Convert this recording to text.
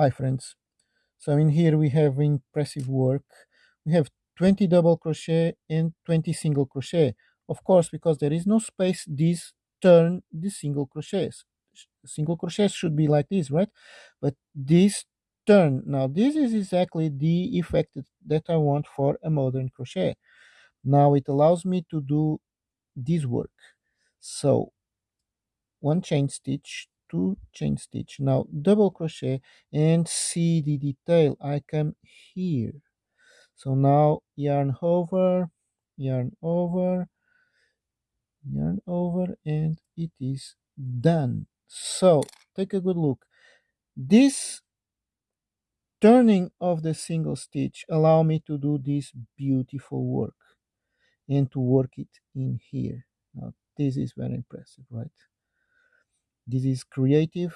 Hi friends. So in here we have impressive work. We have 20 double crochet and 20 single crochet. Of course, because there is no space, these turn the single crochets. Single crochets should be like this, right? But this turn. Now this is exactly the effect that I want for a modern crochet. Now it allows me to do this work. So one chain stitch two chain stitch. Now double crochet and see the detail I come here. So now yarn over yarn over yarn over and it is done. So take a good look. This turning of the single stitch allow me to do this beautiful work and to work it in here. Now this is very impressive right this is creative